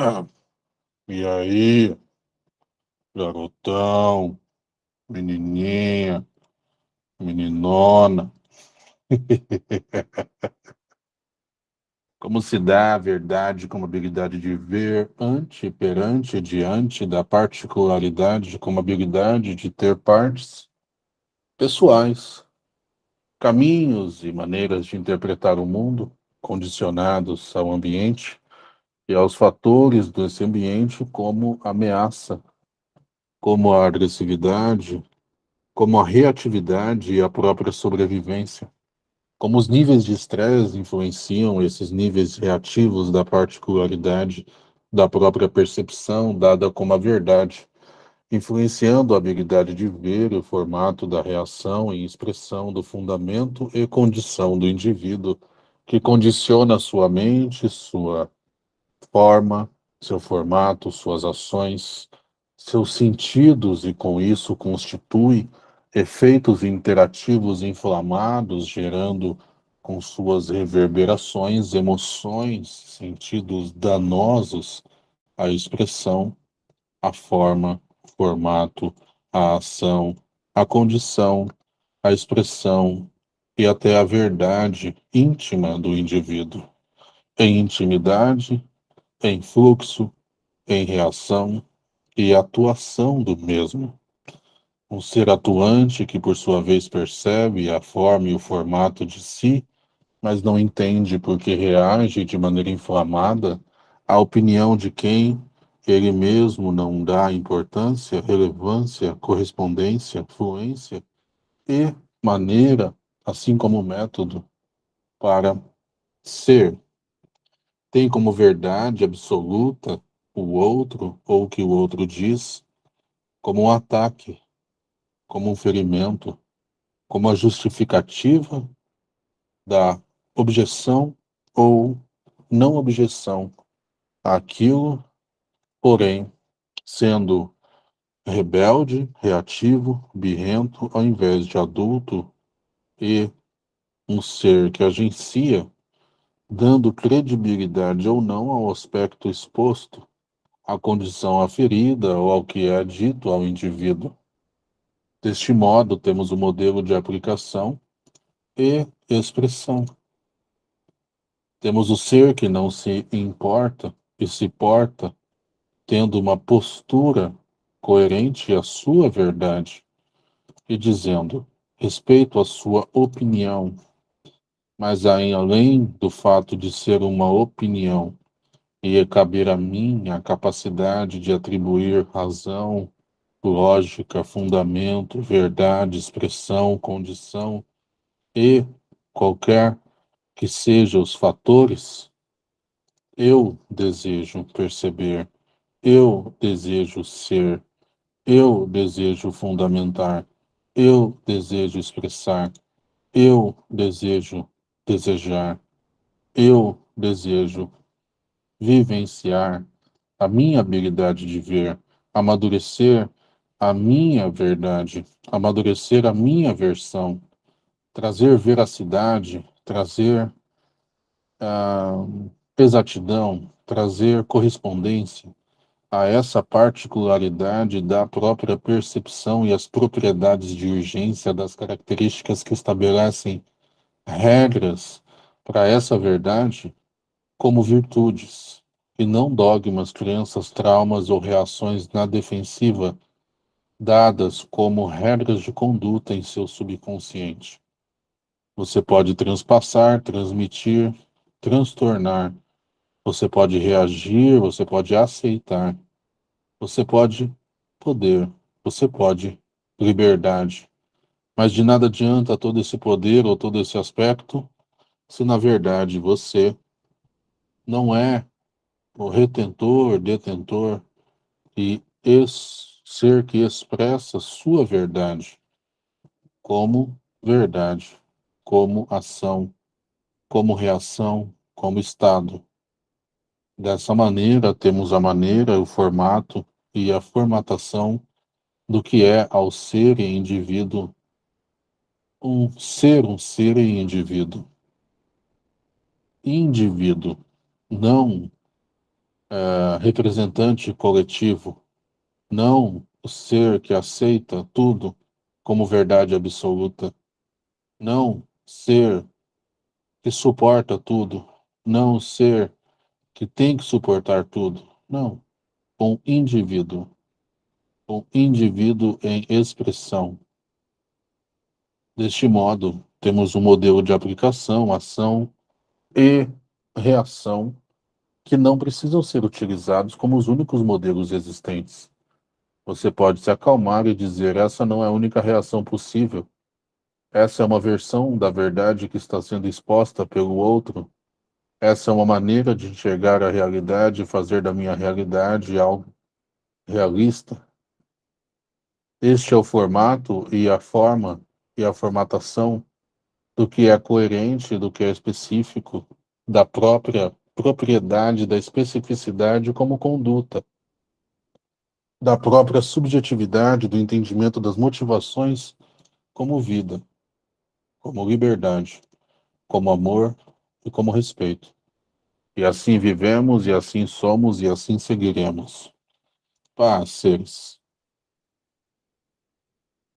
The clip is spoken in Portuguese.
Ah, e aí, garotão, menininha, meninona. Como se dá a verdade como habilidade de ver ante, perante, diante da particularidade como habilidade de ter partes pessoais, caminhos e maneiras de interpretar o mundo condicionados ao ambiente e aos fatores desse ambiente como ameaça, como a agressividade, como a reatividade e a própria sobrevivência. Como os níveis de estresse influenciam esses níveis reativos da particularidade da própria percepção dada como a verdade, influenciando a habilidade de ver o formato da reação e expressão do fundamento e condição do indivíduo, que condiciona sua mente, sua forma, seu formato, suas ações, seus sentidos e com isso constitui efeitos interativos inflamados, gerando com suas reverberações, emoções, sentidos danosos à expressão, à forma, formato, à ação, à condição, à expressão e até à verdade íntima do indivíduo. Em intimidade, em fluxo, em reação e atuação do mesmo. Um ser atuante que, por sua vez, percebe a forma e o formato de si, mas não entende porque reage de maneira inflamada à opinião de quem ele mesmo não dá importância, relevância, correspondência, fluência e maneira, assim como método, para ser tem como verdade absoluta o outro ou o que o outro diz? Como um ataque, como um ferimento, como a justificativa da objeção ou não objeção àquilo, porém, sendo rebelde, reativo, birrento, ao invés de adulto e um ser que agencia dando credibilidade ou não ao aspecto exposto, à condição aferida ou ao que é dito ao indivíduo. Deste modo, temos o modelo de aplicação e expressão. Temos o ser que não se importa e se porta, tendo uma postura coerente à sua verdade e dizendo respeito à sua opinião, mas aí, além do fato de ser uma opinião, ia caber a mim a capacidade de atribuir razão, lógica, fundamento, verdade, expressão, condição e qualquer que sejam os fatores, eu desejo perceber, eu desejo ser, eu desejo fundamentar, eu desejo expressar, eu desejo desejar, eu desejo vivenciar a minha habilidade de ver, amadurecer a minha verdade, amadurecer a minha versão, trazer veracidade, trazer uh, exatidão, trazer correspondência a essa particularidade da própria percepção e as propriedades de urgência das características que estabelecem regras para essa verdade como virtudes, e não dogmas, crenças, traumas ou reações na defensiva dadas como regras de conduta em seu subconsciente. Você pode transpassar, transmitir, transtornar. Você pode reagir, você pode aceitar. Você pode poder, você pode liberdade. Mas de nada adianta todo esse poder ou todo esse aspecto se na verdade você não é o retentor, detentor e ser que expressa sua verdade como verdade, como ação, como reação, como estado. Dessa maneira, temos a maneira, o formato e a formatação do que é ao ser e indivíduo um ser, um ser e indivíduo. Indivíduo, não uh, representante coletivo, não o ser que aceita tudo como verdade absoluta, não ser que suporta tudo, não o ser que tem que suportar tudo, não, um indivíduo, um indivíduo em expressão. Deste modo, temos um modelo de aplicação, ação e reação que não precisam ser utilizados como os únicos modelos existentes. Você pode se acalmar e dizer: essa não é a única reação possível. Essa é uma versão da verdade que está sendo exposta pelo outro. Essa é uma maneira de enxergar a realidade e fazer da minha realidade algo realista. Este é o formato e a forma e a formatação do que é coerente, do que é específico, da própria propriedade da especificidade como conduta, da própria subjetividade do entendimento das motivações como vida, como liberdade, como amor e como respeito. E assim vivemos, e assim somos, e assim seguiremos. Paz, seres.